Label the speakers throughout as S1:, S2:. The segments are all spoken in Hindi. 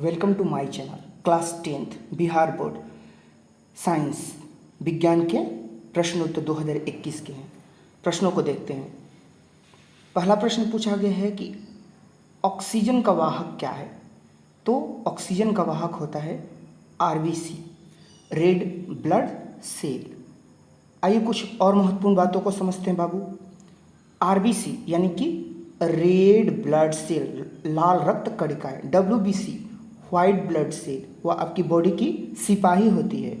S1: Welcome to my channel class tenth Bihar board science विज्ञान के प्रश्न उत्तर 2021 के हैं। प्रश्नों को देखते हैं। पहला प्रश्न पूछा गया है कि ऑक्सीजन का वाहक क्या है? तो ऑक्सीजन का वाहक होता है आरबीसी रेड ब्लड सेल आइए कुछ और महत्वपूर्ण बातों को समझते हैं बाबू। आरबीसी यानी कि रेड ब्लड सेल लाल रक्त कणिकाएँ W B C white blood cell वह आपकी बॉडी की सिपाही होती है,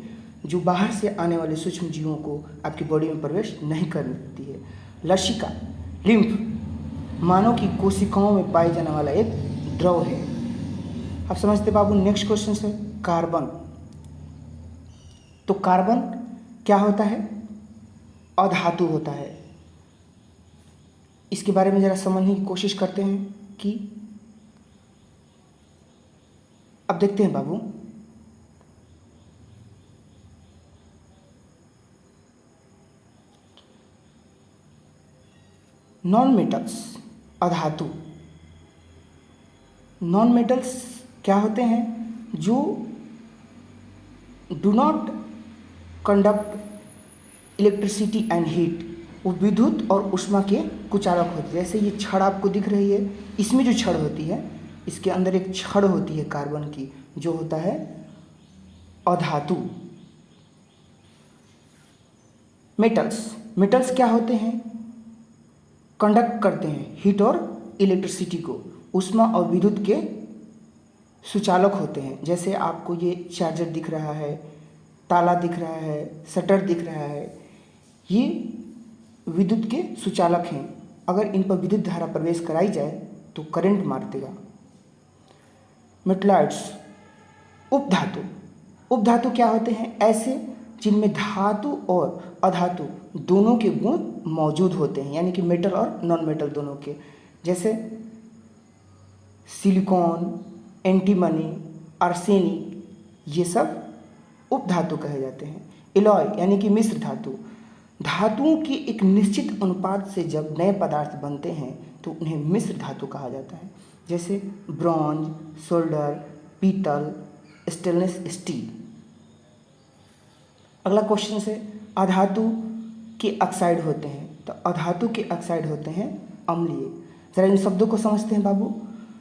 S1: जो बाहर से आने वाले सूक्ष्म जीवों को आपकी बॉडी में प्रवेश नहीं करती है। लशिका लिम्फ मानव की कोशिकाओं में पाए जाने वाला एक द्रव है। आप समझते बाबू नेक्स्ट क्वेश्चन है कार्बन तो कार्बन क्या होता है? अधातु होता है। इसके बारे में ज़रा समझने की कोशिश करते हैं कि अब देखते हैं बाबू। नॉन मेटल्स अधातु। नॉन मेटल्स क्या होते हैं? जो do not conduct electricity and heat वो विद्युत और उष्मा के कुचालक होते हैं। जैसे ये छड़ आपको दिख रही है, इसमें जो छड़ होती है इसके अंदर एक छड़ होती है कार्बन की, जो होता है अधातु। मेटल्स मेटल्स क्या होते हैं? कंडक्ट करते हैं हीट और इलेक्ट्रिसिटी को। उष्मा और विद्युत के सुचालक होते हैं। जैसे आपको ये चार्जर दिख रहा है, ताला दिख रहा है शटर दिख रहा है, ये विद्युत के सुचालक हैं। अगर इन पर विद्युत धारा प्रवेश कराई जाए तो करंट मार देगा। मेटलाइट्स। उपधातु उपधातु क्या होते हैं? ऐसे, जिनमें धातु और अधातु दोनों के गुण मौजूद होते हैं, यानी कि मेटल और नॉन मेटल दोनों के। जैसे सिलिकॉन एंटीमनी आर्सेनिक ये सब उपधातु कहे जाते हैं। इलॉय यानी कि मिश्र धातु। धातुओं की एक निश्चित अनुपात से जब नए पदार्थ बनते हैं तो उन्हें मिश्र धातु कहा जाता है। जैसे ब्रॉन्ज सोल्डर पीतल, स्टेनलेस स्टील। अगला क्वेश्चन से, अधातु के ऑक्साइड होते हैं। तो अधातु के ऑक्साइड होते हैं अम्लीय। ज़रा इन शब्दों को समझते हैं बाबू?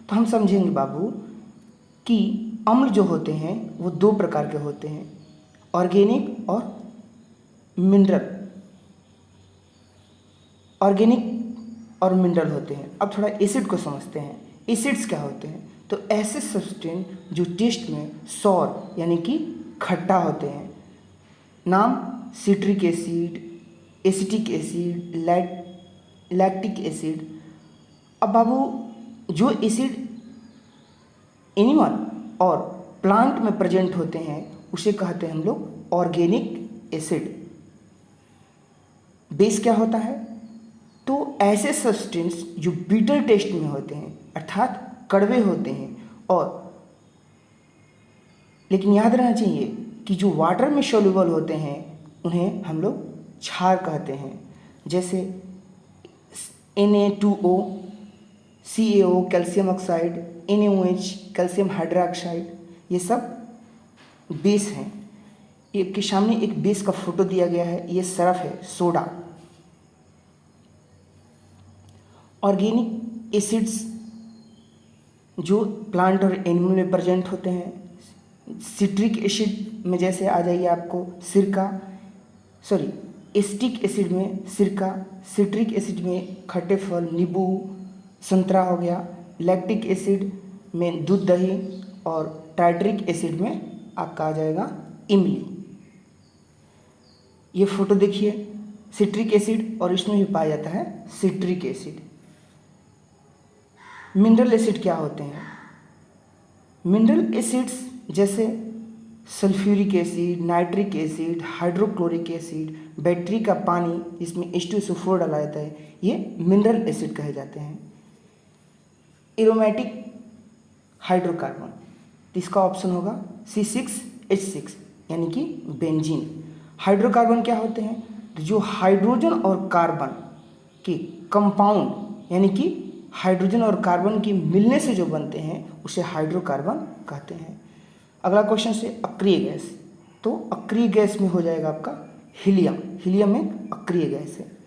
S1: तो हम समझेंगे बाबू कि अम्ल जो होते हैं, वो दो प्रकार के होते हैं, ऑर्गेनिक और मिनरल। ऑर्गेनिक और मिनरल होते हैं। अब थोड़ा एसिड को समझते हैं। एसिड्स क्या होते हैं? तो ऐसे सब्सटेंस जो टेस्ट में सौर यानी कि खट्टा होते हैं। नाम citric acid acetic acid lac lactic acid अब बाबू, जो एसिड एनिमल और प्लांट में प्रेजेंट होते हैं, उसे कहते हैं हम लोग ऑर्गेनिक एसिड बेस क्या होता है? ऐसे सब्सटेंस जो बीटर टेस्ट में होते हैं, अर्थात कड़वे होते हैं और लेकिन याद रहना चाहिए कि जो वाटर में सोल्यूबल होते हैं, उन्हें हम लोग क्षार कहते हैं। जैसे N A two O C A O calcium oxide N O H calcium hydroxide ये सब बेस हैं। ये के सामने एक बेस का फ़ोटो दिया गया है, ये सरफ है सोडा ऑर्गेनिक एसिड्स जो प्लांट और एनिमल में प्रेजेंट होते हैं, सिट्रिक एसिड में जैसे आ जाइए आपको, सिरका, सॉरी, एस्टिक एसिड में सिरका, सिट्रिक एसिड में खट्टे फल, नींबू, संतरा हो गया, लैक्टिक एसिड में दूध दही और टाइट्रिक एसिड में आपका आ जाएगा इमली। ये फ़ोटो देखिए, सिट्रिक एसिड और इसमें भी पाया जाता है सिट्रिक एसिड। मिनरल एसिड क्या होते हैं? मिनरल एसिड्स जैसे sulphuric acid, nitric acid, hydrochloric acid, battery का पानी, इसमें एच टू सो फोर डाला जाता है, ये मिनरल एसिड कहे जाते हैं। एरोमेटिक हाइड्रोकार्बन तो इसका ऑप्शन होगा सी सिक्स एच सिक्स यानी कि बेंजीन। हाइड्रोकार्बन क्या होते हैं? जो हाइड्रोजन और कार्बन के कंपाउंड, यानी कि हाइड्रोजन और कार्बन की मिलने से जो बनते हैं, उसे हाइड्रोकार्बन कहते हैं। अगला क्वेश्चन से अक्रिय गैस। तो अक्रिय गैस में हो जाएगा आपका हीलियम। हीलियम एक अक्रिय गैस है।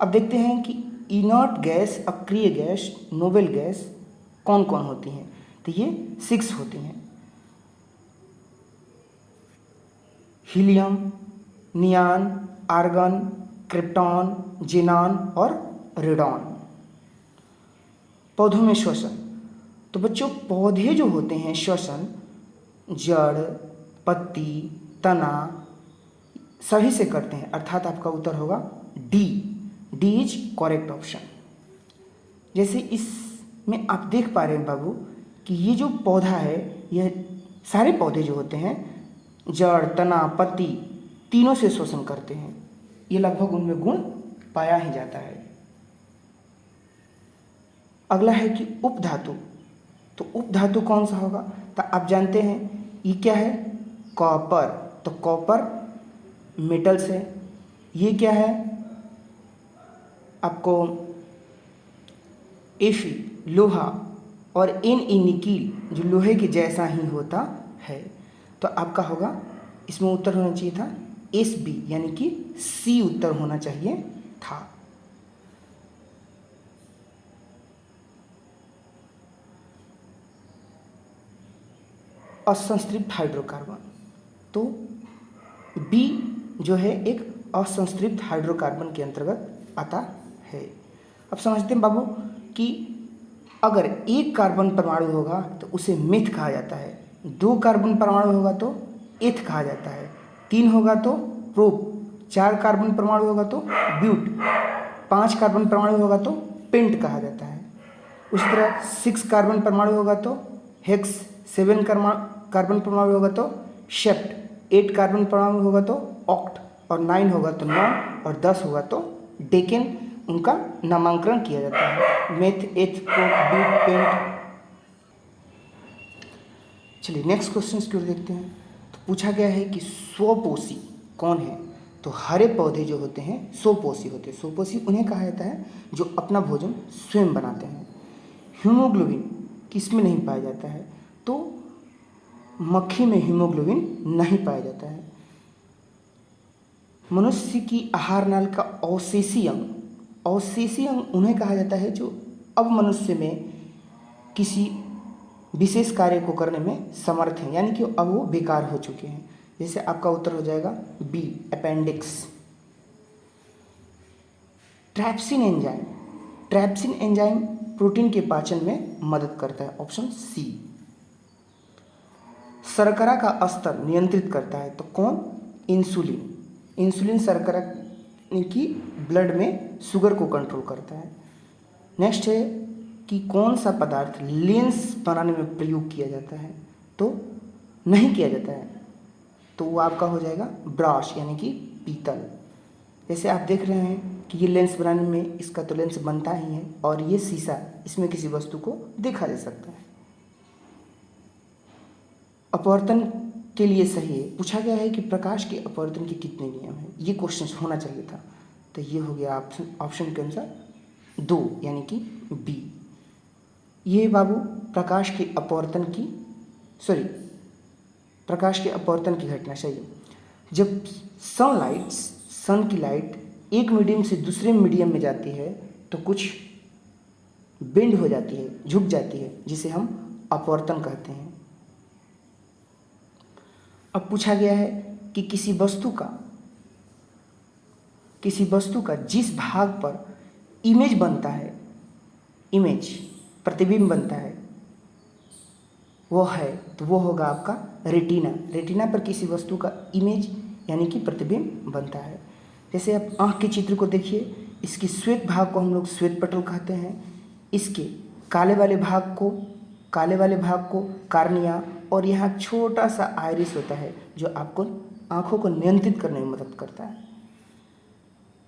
S1: अब देखते हैं कि इनर्ट गैस, अक्रिय गैस, नोबेल गैस कौन कौन होती हैं? तो ये सिक्स होती हैं। Helium, neon, argon, krypton, xenon और रेडॉन। पौधों में श्वसन। तो बच्चों, पौधे जो होते हैं, श्वसन, जड़, पत्ती, तना, सभी से करते हैं। अर्थात आपका उत्तर होगा D D is correct option जैसे इसमें आप देख पा रहे हैं बाबू कि ये जो पौधा है यह सारे पौधे जो होते हैं, जड़, तना, पत्ती, तीनों से शोषण करते हैं। ये लगभग उनमें गुण पाया ही जाता है। अगला है कि उपधातु तो उपधातु कौन सा होगा? तो आप जानते हैं, ये क्या है? कॉपर। तो कॉपर मेटल्स है। ये क्या है? आपको एफी लोहा और ई निकील, जो लोहे के जैसा ही होता है। तो आपका होगा, इसमें उत्तर होना चाहिए था एस बी यानी कि सी उत्तर होना चाहिए था। असंस्तृप्त हाइड्रोकार्बन तो बी जो है एक असंस्तृप्त हाइड्रोकार्बन के अंतर्गत आता है। अब समझते हैं बाबू कि अगर एक कार्बन परमाणु होगा तो उसे मिथ कहा जाता है। दो कार्बन परमाणु होगा तो एथ कहा जाता है। तीन होगा तो प्रोप चार कार्बन परमाणु होगा तो ब्यूट पाँच कार्बन परमाणु होगा तो पेंट कहा जाता है। उसी तरह सिक्स कार्बन परमाणु होगा तो हेक्स सेवन कार्बन परमाणु होगा तो शेप्ट एट कार्बन परमाणु होगा तो ऑक्ट और नाइन होगा तो नौ, और दस होगा तो डेकेन उनका नामांकन किया जाता है। मेथ एथ पेंट चलिए नेक्स्ट क्वेश्चन की ओर देखते हैं। तो पूछा गया है कि स्वपोषी कौन है? तो हरे पौधे जो होते हैं सोपोसी होते हैं। स्वपोषी उन्हें कहा जाता है जो अपना भोजन स्वयं बनाते हैं। हीमोग्लोबिन किसमें नहीं पाया जाता है? तो मक्खी में हीमोग्लोबिन नहीं पाया जाता है। मनुष्य की आहार नाल का अवशेषी अंग अवशेषी अंग उन्हें कहा जाता है जो अब मनुष्य में किसी विशेष कार्य को करने में समर्थ हैं, यानी कि अब वो बेकार हो चुके हैं। जैसे आपका उत्तर हो जाएगा B appendix trypsin enzyme trypsin enzyme protein के पाचन में मदद करता है ऑप्शन सी शर्करा का स्तर नियंत्रित करता है तो कौन? इंसुलिन। इंसुलिन शर्करा की ब्लड में शुगर को कंट्रोल करता है। नेक्स्ट है कि कौन सा पदार्थ लेंस बनाने में प्रयोग किया जाता है तो नहीं किया जाता है तो वो आपका हो जाएगा ब्राश यानी कि पीतल। जैसे आप देख रहे हैं कि ये लेंस बनाने में इसका तो लेंस बनता ही है, और ये शीशा इसमें किसी वस्तु को देखा जा सकता है। अपवर्तन के लिए सही है। पूछा गया है कि प्रकाश के अपवर्तन के कितने नियम हैं? ये क्वेश्चन होना चाहिए था। तो ये हो गया ऑप्शन ऑप्शन के अनुसार दो, यानी कि बी ये बाबू, प्रकाश के अपवर्तन की सॉरी प्रकाश के अपवर्तन की घटना चाहिए जब सनलाइट सन की लाइट एक मीडियम से दूसरे मीडियम में जाती है तो कुछ बेंड हो जाती है, झुक जाती है, जिसे हम अपवर्तन कहते हैं। अब पूछा गया है कि किसी वस्तु का, किसी वस्तु का जिस भाग पर इमेज बनता है इमेज प्रतिबिंब बनता है, वो है तो वो होगा आपका रेटिना रेटिना पर किसी वस्तु का इमेज यानी कि प्रतिबिंब बनता है. जैसे आप आँख के चित्र को देखिए, इसके श्वेत भाग को हम लोग श्वेत पटल कहते हैं. इसके काले वाले भाग को, काले वाले भाग को कार्निया और यहाँ छोटा सा आयरिस होता है जो आपको आँखों को नियंत्रित करने में मदद करता है।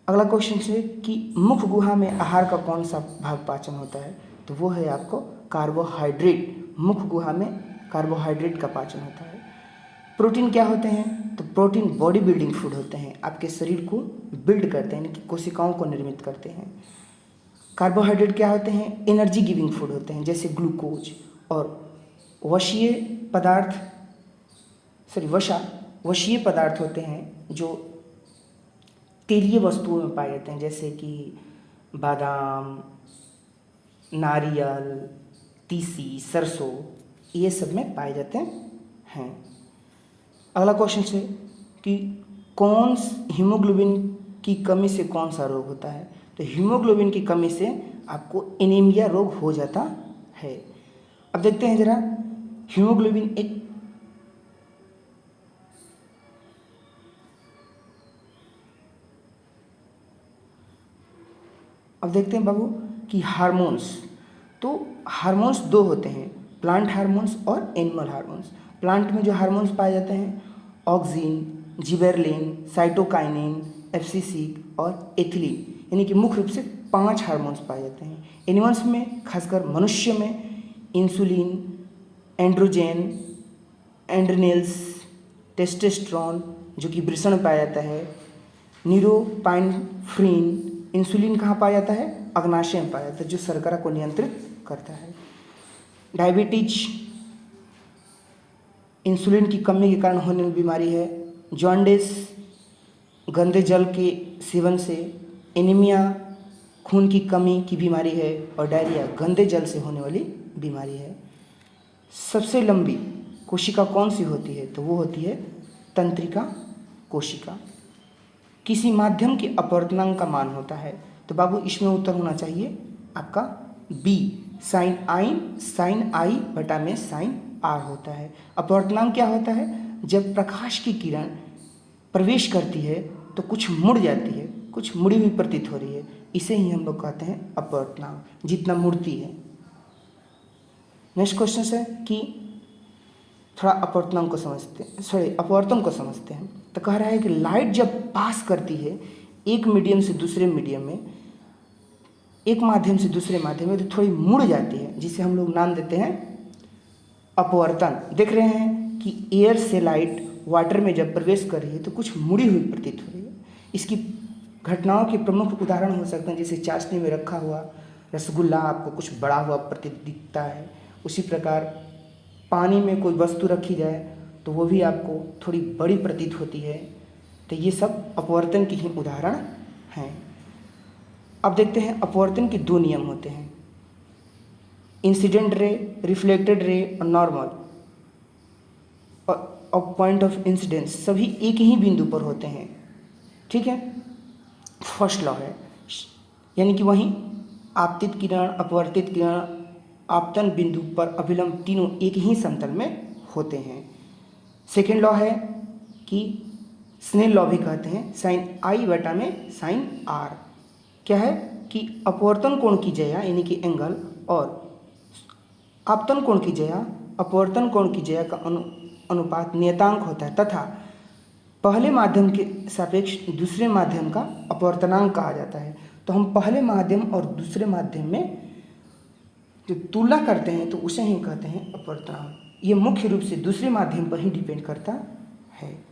S1: अगला क्वेश्चन है कि मुख गुहा में आहार का कौन सा भाग पाचन होता है? तो वो है आपको कार्बोहाइड्रेट मुख गुहा में कार्बोहाइड्रेट का पाचन होता है। प्रोटीन क्या होते हैं? तो प्रोटीन बॉडी बिल्डिंग फ़ूड होते हैं। आपके शरीर को बिल्ड करते हैं, यानी कि कोशिकाओं को निर्मित करते हैं। कार्बोहाइड्रेट क्या होते हैं? एनर्जी गिविंग फ़ूड होते हैं, जैसे ग्लूकोज और वशीय पदार्थ सॉरी वशा, वशीय पदार्थ होते हैं जो तेलीय वस्तुओं में पाए जाते हैं, जैसे कि बादाम, नारियल, तीसी, सरसों, ये सब में पाए जाते हैं। अगला क्वेश्चन है कि कौन हीमोग्लोबिन की कमी से कौन सा रोग होता है? तो हीमोग्लोबिन की कमी से आपको एनीमिया रोग हो जाता है। अब देखते हैं जरा हीमोग्लोबिन एक अब देखते हैं बाबू कि हार्मोन्स तो हार्मोन्स दो होते हैं प्लांट हार्मोन्स और एनिमल हार्मोन्स। प्लांट में जो हार्मोन्स पाए जाते हैं ऑक्सीन जिबेरलिन साइटोकाइनिन एफसीसिक और एथिलीन यानी कि मुख्य रूप से पाँच हार्मोन्स पाए जाते हैं। एनिमल्स में, खासकर मनुष्य में इंसुलिन एंड्रोजेन, एंड्रनेल्स, टेस्टेस्ट्रॉन, जो कि वृषण पाया जाता है नीरोपाइनफ्रीन इंसुलिन कहाँ पाया जाता है? अग्नाशय में पाया जाता है, जो शर्करा को नियंत्रित करता है। डायबिटीज़, इंसुलिन की कमी के कारण होने वाली बीमारी है। जॉन्डिस, गंदे जल के सेवन से एनीमिया, खून की कमी की बीमारी है और डायरिया गंदे जल से होने वाली बीमारी है। सबसे लंबी कोशिका कौन सी होती है? तो वो होती है तंत्रिका कोशिका। किसी माध्यम के अपवर्तनांक का मान होता है। तो बाबू, इसमें उत्तर होना चाहिए आपका B sine I sine I बटा में साइन आर होता है। अपवर्तनांक क्या होता है? जब प्रकाश की किरण प्रवेश करती है तो कुछ मुड़ जाती है, कुछ मुड़ी हुई प्रतीत हो रही है। इसे ही हम लोग कहते हैं अपवर्तनांक। जितना मुड़ती है नेक्स्ट क्वेश्चन है कि थोड़ा अपवर्तनांक को समझते हैं। सॉरी अपवर्तन को समझते हैं। तो कह रहा है कि लाइट जब पास करती है, एक मीडियम से दूसरे मीडियम में, एक माध्यम से दूसरे माध्यम में तो थोड़ी मुड़ जाती है, जिसे हम लोग नाम देते हैं अपवर्तन। देख रहे हैं कि एयर से लाइट वाटर में जब प्रवेश कर रही है तो कुछ मुड़ी हुई प्रतीत हो रही है। इसकी घटनाओं के प्रमुख उदाहरण हो सकते हैं, जैसे चाशनी में रखा हुआ रसगुल्ला, आपको कुछ बड़ा हुआ प्रतीत दिखता है। उसी प्रकार पानी में कोई वस्तु रखी जाए तो वो भी आपको थोड़ी बड़ी प्रतीत होती है। तो ये सब अपवर्तन की ही उदाहरण हैं। अब देखते हैं अपवर्तन के दो नियम होते हैं। इंसिडेंट रे रिफ्लेक्टेड रे और नॉर्मल और पॉइंट ऑफ़ इंसिडेंस सभी एक ही बिंदु पर होते हैं। ठीक है? फ़र्स्ट लॉ है। यानी कि वहीं आपतित किरण, अपवर्तित किरण आपतन बिंदु पर अभिलंब तीनों एक ही समतल में होते हैं। सेकेंड लॉ है कि स्नेल लॉ भी कहते हैं साइन आई बटा में साइन आर क्या है कि अपवर्तन कोण की जया, यानी कि एंगल और आपतन कोण की जया, अपवर्तन कोण की जया का अनु, अनुपात नियतांक होता है, तथा पहले माध्यम के सापेक्ष दूसरे माध्यम का अपवर्तनांक कहा जाता है। तो हम पहले माध्यम और दूसरे माध्यम में जो तुलना करते हैं तो उसे ही कहते हैं अपवर्तनांक ये मुख्य रूप से दूसरे माध्यम पर ही डिपेंड करता है।